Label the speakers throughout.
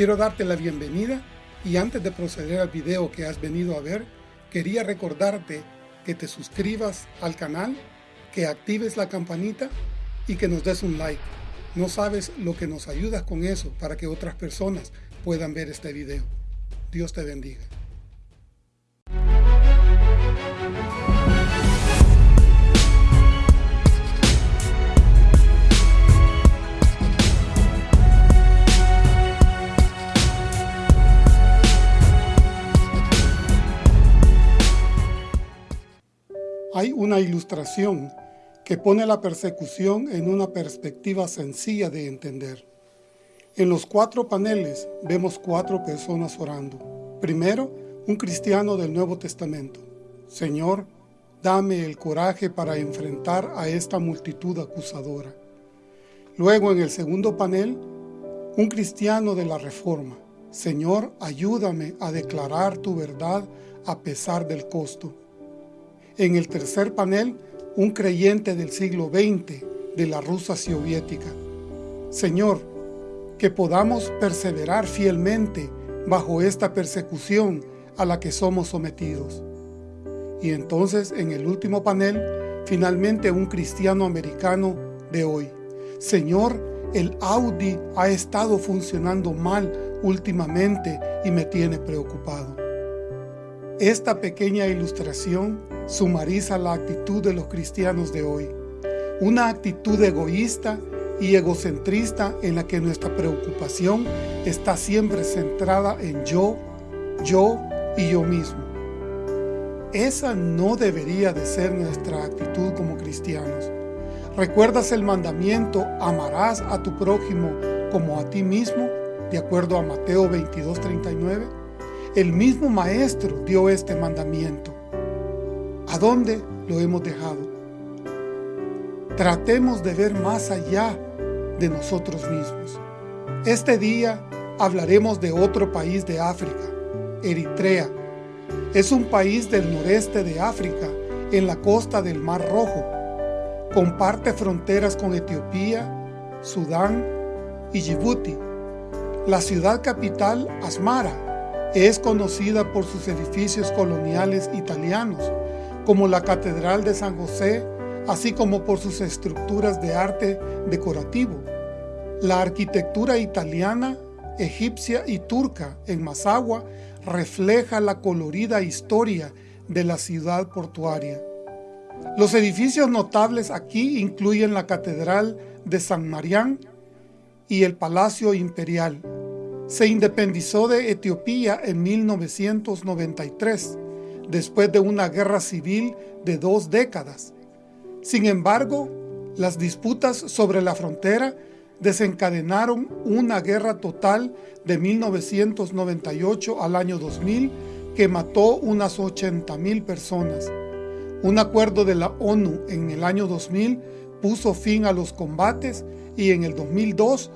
Speaker 1: Quiero darte la bienvenida y antes de proceder al video que has venido a ver, quería recordarte que te suscribas al canal, que actives la campanita y que nos des un like. No sabes lo que nos ayudas con eso para que otras personas puedan ver este video. Dios te bendiga. Hay una ilustración que pone la persecución en una perspectiva sencilla de entender. En los cuatro paneles vemos cuatro personas orando. Primero, un cristiano del Nuevo Testamento. Señor, dame el coraje para enfrentar a esta multitud acusadora. Luego, en el segundo panel, un cristiano de la Reforma. Señor, ayúdame a declarar tu verdad a pesar del costo. En el tercer panel, un creyente del siglo XX de la Rusia soviética. Señor, que podamos perseverar fielmente bajo esta persecución a la que somos sometidos. Y entonces, en el último panel, finalmente un cristiano americano de hoy. Señor, el Audi ha estado funcionando mal últimamente y me tiene preocupado. Esta pequeña ilustración sumariza la actitud de los cristianos de hoy. Una actitud egoísta y egocentrista en la que nuestra preocupación está siempre centrada en yo, yo y yo mismo. Esa no debería de ser nuestra actitud como cristianos. ¿Recuerdas el mandamiento amarás a tu prójimo como a ti mismo? De acuerdo a Mateo 22:39. El mismo Maestro dio este mandamiento. ¿A dónde lo hemos dejado? Tratemos de ver más allá de nosotros mismos. Este día hablaremos de otro país de África, Eritrea. Es un país del noreste de África, en la costa del Mar Rojo. Comparte fronteras con Etiopía, Sudán y Djibouti. La ciudad capital, Asmara, es conocida por sus edificios coloniales italianos como la Catedral de San José, así como por sus estructuras de arte decorativo. La arquitectura italiana, egipcia y turca en Masagua refleja la colorida historia de la ciudad portuaria. Los edificios notables aquí incluyen la Catedral de San Marián y el Palacio Imperial. Se independizó de Etiopía en 1993 después de una guerra civil de dos décadas. Sin embargo, las disputas sobre la frontera desencadenaron una guerra total de 1998 al año 2000 que mató unas 80.000 personas. Un acuerdo de la ONU en el año 2000 puso fin a los combates y en el 2002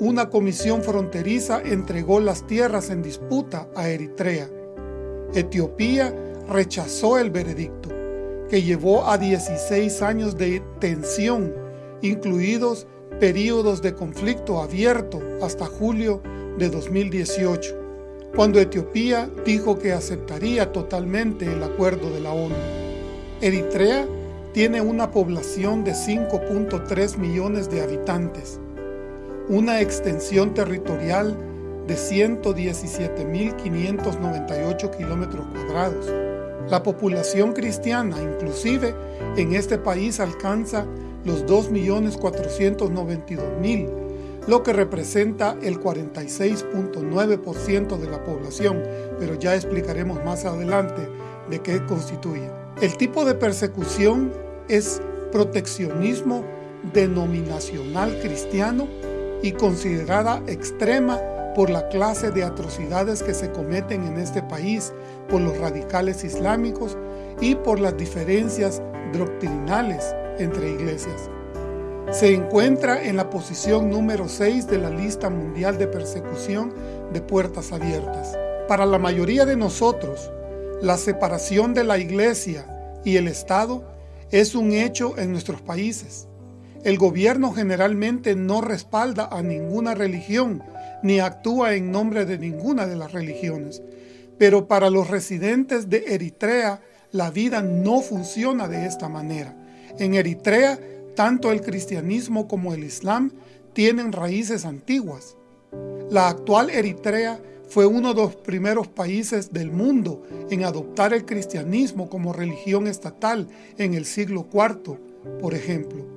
Speaker 1: una comisión fronteriza entregó las tierras en disputa a Eritrea. Etiopía rechazó el veredicto, que llevó a 16 años de tensión, incluidos periodos de conflicto abierto hasta julio de 2018, cuando Etiopía dijo que aceptaría totalmente el acuerdo de la ONU. Eritrea tiene una población de 5.3 millones de habitantes, una extensión territorial de 117.598 kilómetros cuadrados. La población cristiana, inclusive en este país, alcanza los 2.492.000, lo que representa el 46.9% de la población, pero ya explicaremos más adelante de qué constituye. El tipo de persecución es proteccionismo denominacional cristiano y considerada extrema por la clase de atrocidades que se cometen en este país por los radicales islámicos y por las diferencias doctrinales entre iglesias. Se encuentra en la posición número 6 de la lista mundial de persecución de puertas abiertas. Para la mayoría de nosotros, la separación de la iglesia y el Estado es un hecho en nuestros países. El gobierno generalmente no respalda a ninguna religión ni actúa en nombre de ninguna de las religiones. Pero para los residentes de Eritrea, la vida no funciona de esta manera. En Eritrea, tanto el cristianismo como el islam tienen raíces antiguas. La actual Eritrea fue uno de los primeros países del mundo en adoptar el cristianismo como religión estatal en el siglo IV, por ejemplo.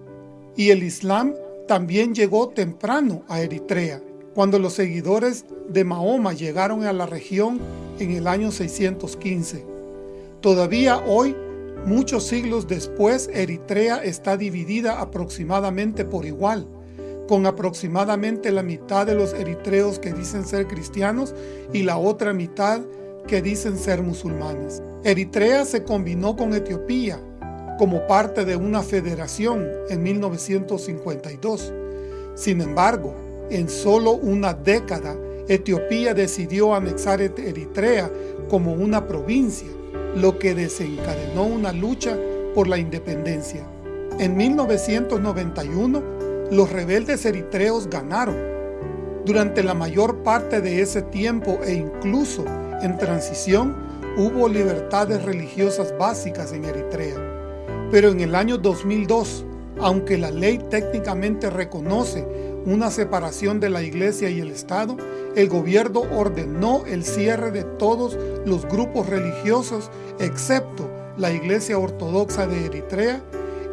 Speaker 1: Y el islam también llegó temprano a Eritrea, cuando los seguidores de Mahoma llegaron a la región en el año 615. Todavía hoy, muchos siglos después, Eritrea está dividida aproximadamente por igual con aproximadamente la mitad de los eritreos que dicen ser cristianos y la otra mitad que dicen ser musulmanes. Eritrea se combinó con Etiopía como parte de una federación en 1952. Sin embargo, en solo una década, Etiopía decidió anexar Eritrea como una provincia, lo que desencadenó una lucha por la independencia. En 1991, los rebeldes eritreos ganaron. Durante la mayor parte de ese tiempo e incluso en transición, hubo libertades religiosas básicas en Eritrea. Pero en el año 2002, aunque la ley técnicamente reconoce una separación de la iglesia y el Estado, el gobierno ordenó el cierre de todos los grupos religiosos excepto la iglesia ortodoxa de Eritrea,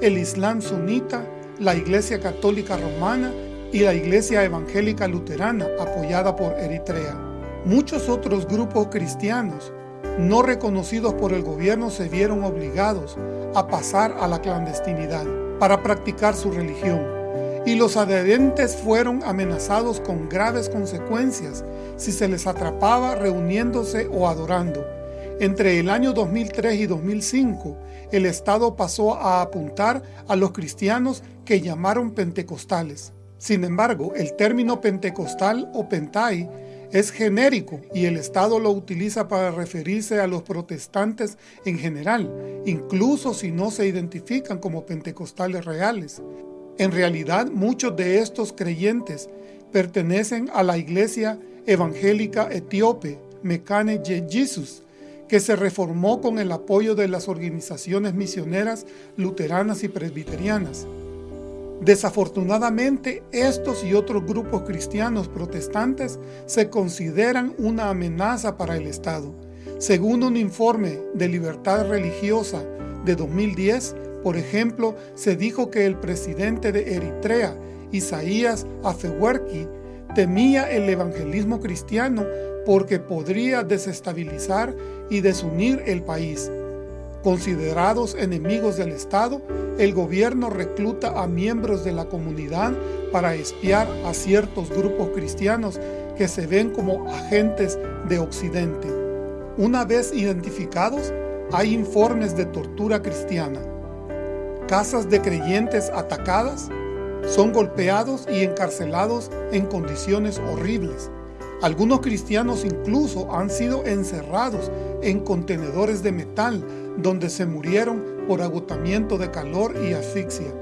Speaker 1: el islam sunita la Iglesia Católica Romana y la Iglesia Evangélica Luterana apoyada por Eritrea. Muchos otros grupos cristianos no reconocidos por el gobierno se vieron obligados a pasar a la clandestinidad para practicar su religión y los adherentes fueron amenazados con graves consecuencias si se les atrapaba reuniéndose o adorando. Entre el año 2003 y 2005, el Estado pasó a apuntar a los cristianos que llamaron pentecostales. Sin embargo, el término pentecostal o pentai es genérico y el Estado lo utiliza para referirse a los protestantes en general, incluso si no se identifican como pentecostales reales. En realidad, muchos de estos creyentes pertenecen a la iglesia evangélica etíope Mekane Jesus, que se reformó con el apoyo de las organizaciones misioneras luteranas y presbiterianas. Desafortunadamente, estos y otros grupos cristianos protestantes se consideran una amenaza para el Estado. Según un informe de libertad religiosa de 2010, por ejemplo, se dijo que el presidente de Eritrea, Isaías Afewerki, temía el evangelismo cristiano porque podría desestabilizar y desunir el país. Considerados enemigos del Estado, el gobierno recluta a miembros de la comunidad para espiar a ciertos grupos cristianos que se ven como agentes de Occidente. Una vez identificados, hay informes de tortura cristiana. Casas de creyentes atacadas, son golpeados y encarcelados en condiciones horribles. Algunos cristianos incluso han sido encerrados en contenedores de metal donde se murieron por agotamiento de calor y asfixia.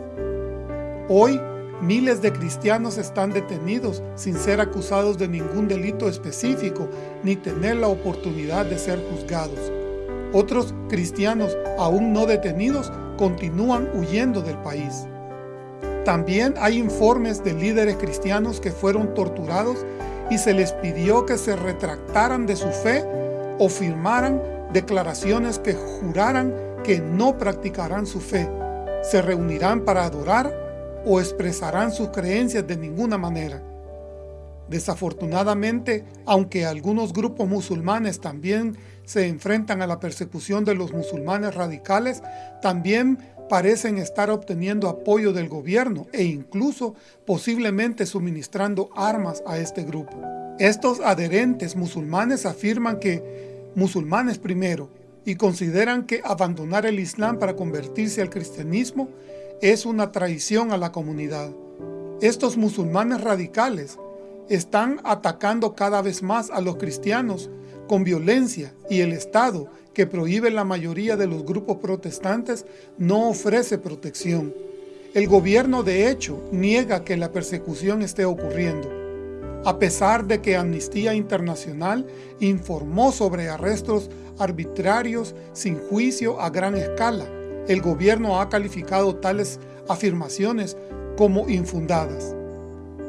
Speaker 1: Hoy, miles de cristianos están detenidos sin ser acusados de ningún delito específico ni tener la oportunidad de ser juzgados. Otros cristianos aún no detenidos continúan huyendo del país. También hay informes de líderes cristianos que fueron torturados y se les pidió que se retractaran de su fe o firmaran declaraciones que juraran que no practicarán su fe, se reunirán para adorar o expresarán sus creencias de ninguna manera. Desafortunadamente, aunque algunos grupos musulmanes también se enfrentan a la persecución de los musulmanes radicales, también parecen estar obteniendo apoyo del gobierno e incluso posiblemente suministrando armas a este grupo. Estos adherentes musulmanes afirman que musulmanes primero y consideran que abandonar el Islam para convertirse al cristianismo es una traición a la comunidad. Estos musulmanes radicales están atacando cada vez más a los cristianos con violencia y el Estado, que prohíbe la mayoría de los grupos protestantes, no ofrece protección. El gobierno de hecho niega que la persecución esté ocurriendo. A pesar de que Amnistía Internacional informó sobre arrestos arbitrarios sin juicio a gran escala. El gobierno ha calificado tales afirmaciones como infundadas.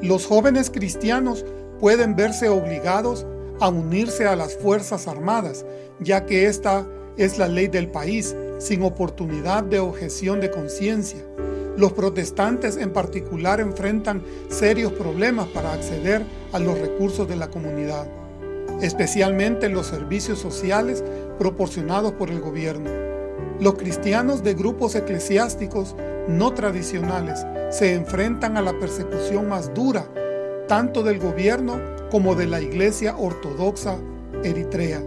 Speaker 1: Los jóvenes cristianos pueden verse obligados a unirse a las Fuerzas Armadas, ya que esta es la ley del país, sin oportunidad de objeción de conciencia. Los protestantes en particular enfrentan serios problemas para acceder a los recursos de la comunidad, especialmente los servicios sociales proporcionados por el gobierno. Los cristianos de grupos eclesiásticos no tradicionales se enfrentan a la persecución más dura, tanto del gobierno como de la Iglesia Ortodoxa Eritrea.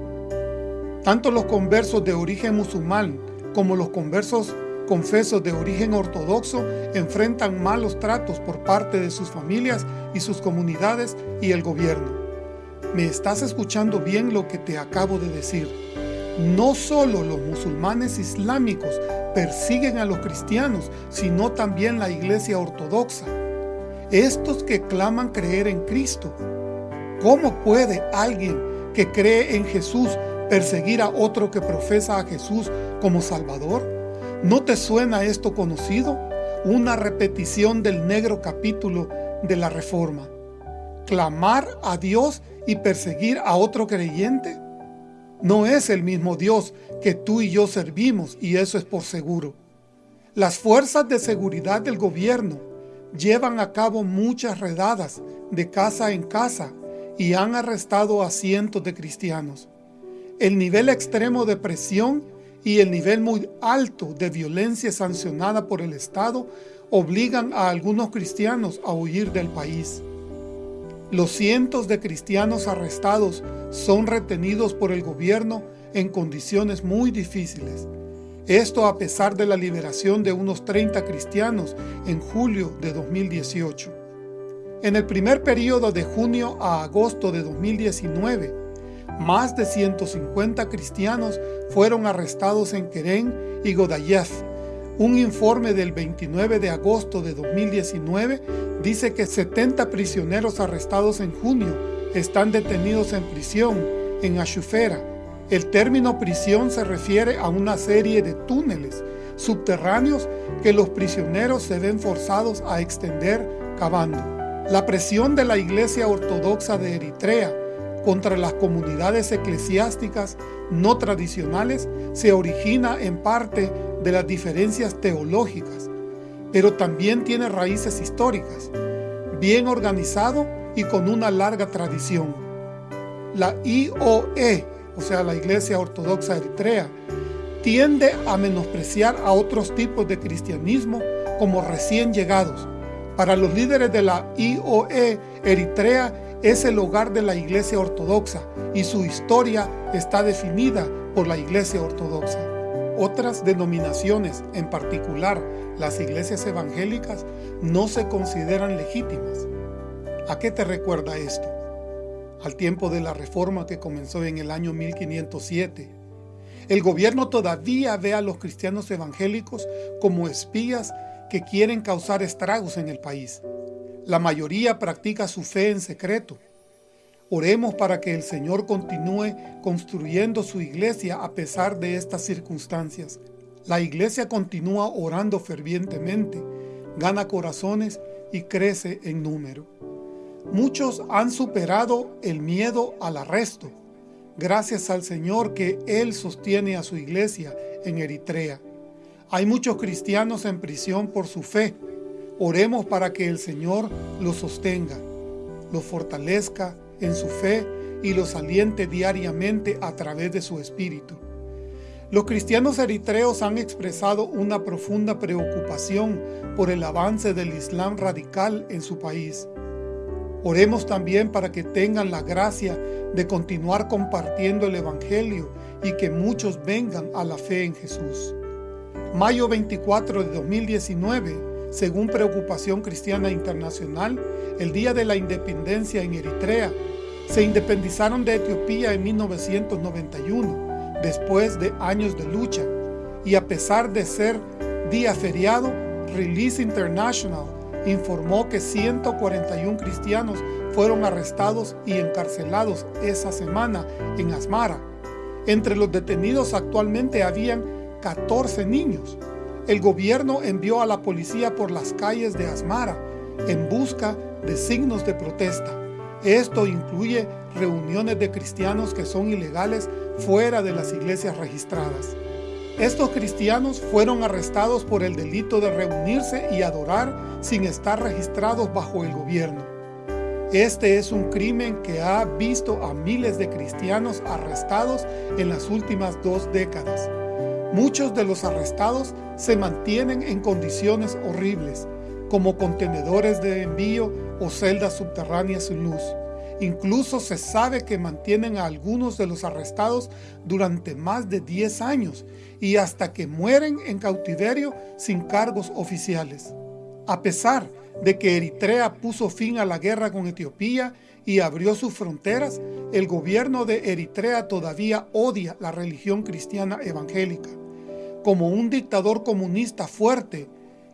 Speaker 1: Tanto los conversos de origen musulmán como los conversos confesos de origen ortodoxo enfrentan malos tratos por parte de sus familias y sus comunidades y el gobierno. Me estás escuchando bien lo que te acabo de decir. No solo los musulmanes islámicos persiguen a los cristianos, sino también la iglesia ortodoxa. Estos que claman creer en Cristo. ¿Cómo puede alguien que cree en Jesús perseguir a otro que profesa a Jesús como Salvador? ¿No te suena esto conocido? Una repetición del negro capítulo de la Reforma. ¿Clamar a Dios y perseguir a otro creyente? No es el mismo Dios que tú y yo servimos y eso es por seguro. Las fuerzas de seguridad del gobierno llevan a cabo muchas redadas de casa en casa y han arrestado a cientos de cristianos. El nivel extremo de presión y el nivel muy alto de violencia sancionada por el Estado obligan a algunos cristianos a huir del país. Los cientos de cristianos arrestados son retenidos por el gobierno en condiciones muy difíciles. Esto a pesar de la liberación de unos 30 cristianos en julio de 2018. En el primer periodo de junio a agosto de 2019, más de 150 cristianos fueron arrestados en Keren y Godayev. Un informe del 29 de agosto de 2019 dice que 70 prisioneros arrestados en junio están detenidos en prisión en Ashufera. El término prisión se refiere a una serie de túneles subterráneos que los prisioneros se ven forzados a extender cavando. La presión de la Iglesia Ortodoxa de Eritrea contra las comunidades eclesiásticas no tradicionales se origina en parte de las diferencias teológicas, pero también tiene raíces históricas, bien organizado y con una larga tradición. La IOE, o sea la Iglesia Ortodoxa Eritrea, tiende a menospreciar a otros tipos de cristianismo como recién llegados. Para los líderes de la IOE, Eritrea es el hogar de la Iglesia Ortodoxa y su historia está definida por la Iglesia Ortodoxa. Otras denominaciones, en particular las iglesias evangélicas, no se consideran legítimas. ¿A qué te recuerda esto? Al tiempo de la reforma que comenzó en el año 1507. El gobierno todavía ve a los cristianos evangélicos como espías que quieren causar estragos en el país. La mayoría practica su fe en secreto. Oremos para que el Señor continúe construyendo su iglesia a pesar de estas circunstancias. La iglesia continúa orando fervientemente, gana corazones y crece en número. Muchos han superado el miedo al arresto, gracias al Señor que Él sostiene a su iglesia en Eritrea. Hay muchos cristianos en prisión por su fe, Oremos para que el Señor los sostenga, los fortalezca en su fe y los aliente diariamente a través de su Espíritu. Los cristianos eritreos han expresado una profunda preocupación por el avance del Islam radical en su país. Oremos también para que tengan la gracia de continuar compartiendo el Evangelio y que muchos vengan a la fe en Jesús. Mayo 24 de 2019 según Preocupación Cristiana Internacional, el día de la independencia en Eritrea, se independizaron de Etiopía en 1991, después de años de lucha, y a pesar de ser día feriado, Release International informó que 141 cristianos fueron arrestados y encarcelados esa semana en Asmara. Entre los detenidos actualmente habían 14 niños. El gobierno envió a la policía por las calles de Asmara en busca de signos de protesta. Esto incluye reuniones de cristianos que son ilegales fuera de las iglesias registradas. Estos cristianos fueron arrestados por el delito de reunirse y adorar sin estar registrados bajo el gobierno. Este es un crimen que ha visto a miles de cristianos arrestados en las últimas dos décadas. Muchos de los arrestados se mantienen en condiciones horribles, como contenedores de envío o celdas subterráneas sin luz. Incluso se sabe que mantienen a algunos de los arrestados durante más de 10 años y hasta que mueren en cautiverio sin cargos oficiales. A pesar de que Eritrea puso fin a la guerra con Etiopía y abrió sus fronteras, el gobierno de Eritrea todavía odia la religión cristiana evangélica. Como un dictador comunista fuerte,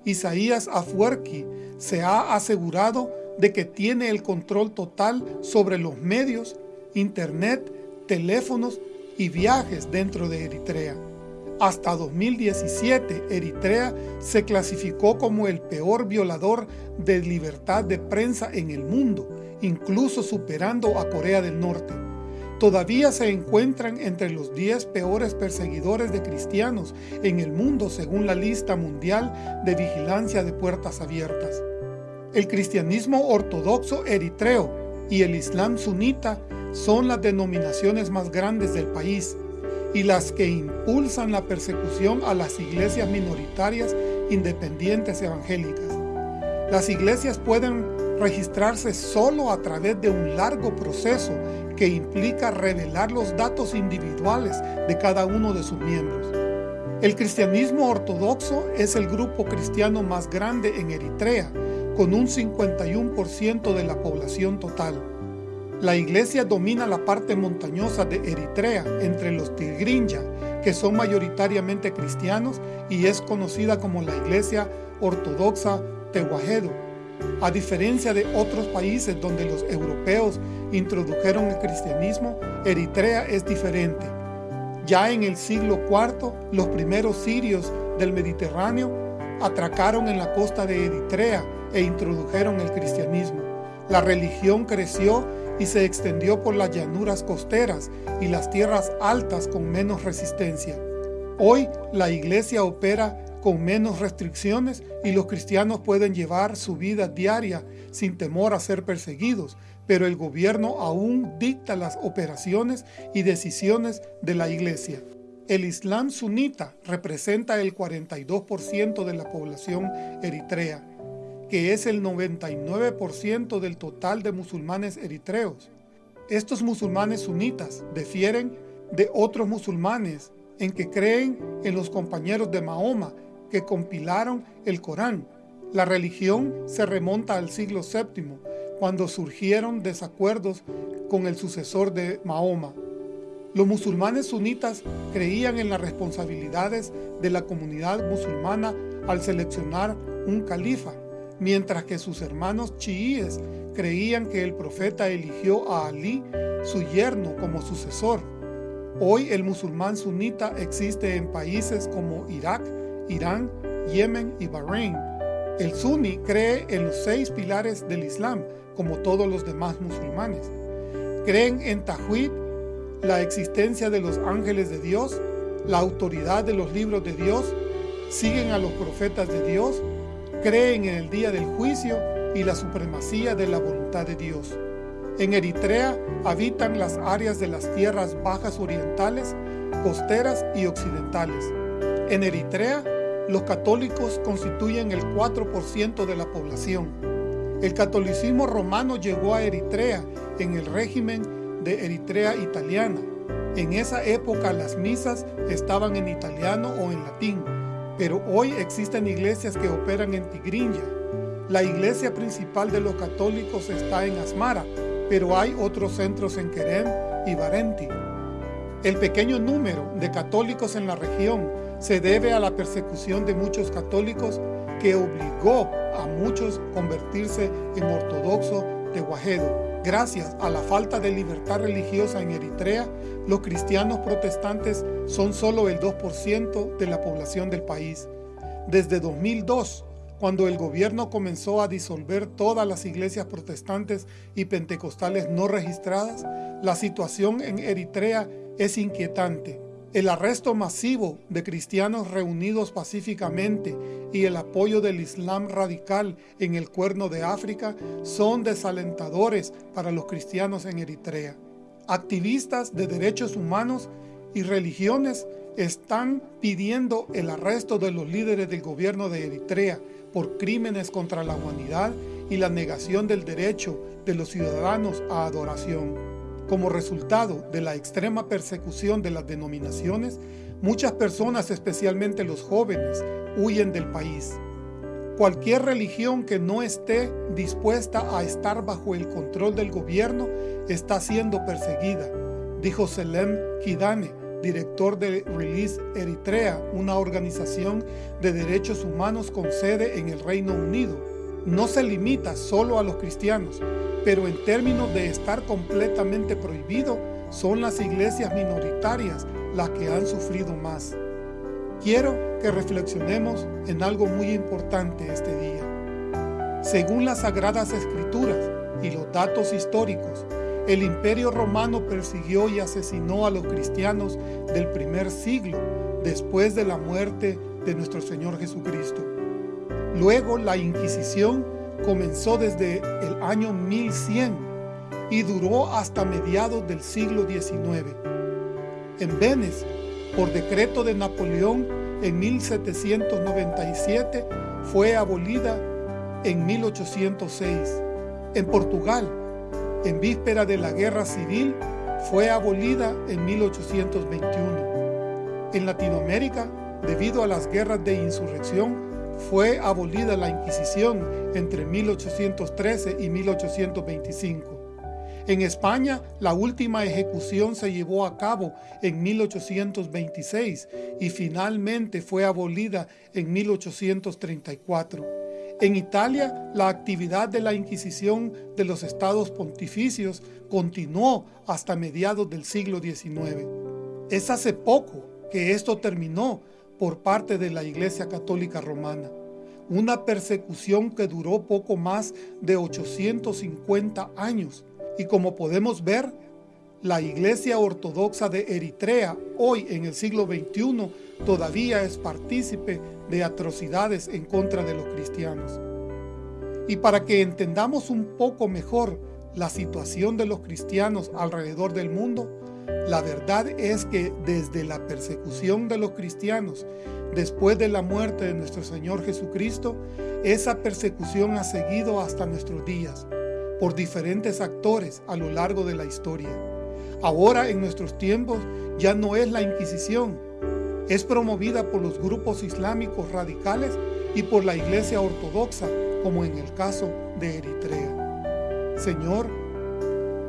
Speaker 1: Isaías Afwerki se ha asegurado de que tiene el control total sobre los medios, internet, teléfonos y viajes dentro de Eritrea. Hasta 2017, Eritrea se clasificó como el peor violador de libertad de prensa en el mundo, incluso superando a Corea del Norte. Todavía se encuentran entre los 10 peores perseguidores de cristianos en el mundo según la lista mundial de vigilancia de puertas abiertas. El cristianismo ortodoxo eritreo y el islam sunita son las denominaciones más grandes del país y las que impulsan la persecución a las iglesias minoritarias independientes evangélicas. Las iglesias pueden registrarse solo a través de un largo proceso implica revelar los datos individuales de cada uno de sus miembros. El cristianismo ortodoxo es el grupo cristiano más grande en Eritrea con un 51% de la población total. La iglesia domina la parte montañosa de Eritrea entre los Tigrinya, que son mayoritariamente cristianos y es conocida como la iglesia ortodoxa Tehuahedo. A diferencia de otros países donde los europeos introdujeron el cristianismo, Eritrea es diferente. Ya en el siglo IV, los primeros sirios del Mediterráneo atracaron en la costa de Eritrea e introdujeron el cristianismo. La religión creció y se extendió por las llanuras costeras y las tierras altas con menos resistencia. Hoy la iglesia opera con menos restricciones y los cristianos pueden llevar su vida diaria sin temor a ser perseguidos, pero el gobierno aún dicta las operaciones y decisiones de la iglesia. El Islam sunita representa el 42% de la población eritrea que es el 99% del total de musulmanes eritreos. Estos musulmanes sunitas difieren de otros musulmanes en que creen en los compañeros de Mahoma que compilaron el Corán. La religión se remonta al siglo VII, cuando surgieron desacuerdos con el sucesor de Mahoma. Los musulmanes sunitas creían en las responsabilidades de la comunidad musulmana al seleccionar un califa mientras que sus hermanos chiíes creían que el profeta eligió a Ali, su yerno, como sucesor. Hoy el musulmán sunita existe en países como Irak, Irán, Yemen y Bahrein. El suní cree en los seis pilares del Islam, como todos los demás musulmanes. Creen en Tawhid, la existencia de los ángeles de Dios, la autoridad de los libros de Dios, siguen a los profetas de Dios, creen en el día del juicio y la supremacía de la voluntad de Dios. En Eritrea habitan las áreas de las tierras bajas orientales, costeras y occidentales. En Eritrea, los católicos constituyen el 4% de la población. El catolicismo romano llegó a Eritrea en el régimen de Eritrea italiana. En esa época las misas estaban en italiano o en latín, pero hoy existen iglesias que operan en Tigrinya. La iglesia principal de los católicos está en Asmara, pero hay otros centros en Kerem y Barenti. El pequeño número de católicos en la región se debe a la persecución de muchos católicos que obligó a muchos convertirse en ortodoxo de Guajedo. Gracias a la falta de libertad religiosa en Eritrea, los cristianos protestantes son solo el 2% de la población del país. Desde 2002, cuando el gobierno comenzó a disolver todas las iglesias protestantes y pentecostales no registradas, la situación en Eritrea es inquietante. El arresto masivo de cristianos reunidos pacíficamente y el apoyo del Islam radical en el cuerno de África son desalentadores para los cristianos en Eritrea. Activistas de derechos humanos y religiones están pidiendo el arresto de los líderes del gobierno de Eritrea por crímenes contra la humanidad y la negación del derecho de los ciudadanos a adoración. Como resultado de la extrema persecución de las denominaciones, muchas personas, especialmente los jóvenes, huyen del país. Cualquier religión que no esté dispuesta a estar bajo el control del gobierno está siendo perseguida, dijo Selem Kidane, director de Release Eritrea, una organización de derechos humanos con sede en el Reino Unido. No se limita solo a los cristianos, pero en términos de estar completamente prohibido, son las iglesias minoritarias las que han sufrido más. Quiero que reflexionemos en algo muy importante este día. Según las Sagradas Escrituras y los datos históricos, el imperio romano persiguió y asesinó a los cristianos del primer siglo después de la muerte de nuestro Señor Jesucristo. Luego la Inquisición comenzó desde el año 1100 y duró hasta mediados del siglo XIX. En Venecia, por decreto de Napoleón en 1797, fue abolida en 1806. En Portugal, en víspera de la Guerra Civil, fue abolida en 1821. En Latinoamérica, debido a las guerras de insurrección, fue abolida la Inquisición entre 1813 y 1825. En España, la última ejecución se llevó a cabo en 1826 y finalmente fue abolida en 1834. En Italia, la actividad de la Inquisición de los estados pontificios continuó hasta mediados del siglo XIX. Es hace poco que esto terminó por parte de la Iglesia Católica Romana, una persecución que duró poco más de 850 años y como podemos ver, la Iglesia Ortodoxa de Eritrea, hoy en el siglo XXI, todavía es partícipe de atrocidades en contra de los cristianos. Y para que entendamos un poco mejor la situación de los cristianos alrededor del mundo, la verdad es que desde la persecución de los cristianos, después de la muerte de nuestro Señor Jesucristo, esa persecución ha seguido hasta nuestros días, por diferentes actores a lo largo de la historia. Ahora en nuestros tiempos ya no es la Inquisición, es promovida por los grupos islámicos radicales y por la Iglesia Ortodoxa, como en el caso de Eritrea. Señor,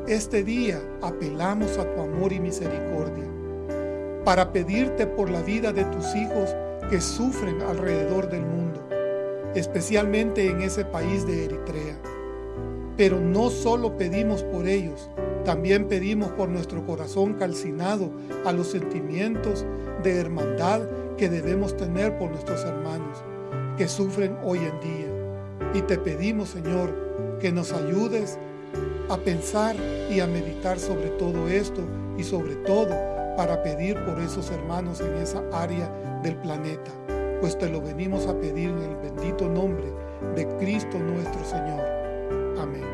Speaker 1: este día apelamos a tu amor y misericordia para pedirte por la vida de tus hijos que sufren alrededor del mundo, especialmente en ese país de Eritrea. Pero no solo pedimos por ellos, también pedimos por nuestro corazón calcinado a los sentimientos de hermandad que debemos tener por nuestros hermanos que sufren hoy en día. Y te pedimos, Señor, que nos ayudes a pensar y a meditar sobre todo esto y sobre todo para pedir por esos hermanos en esa área del planeta, pues te lo venimos a pedir en el bendito nombre de Cristo nuestro Señor. Amén.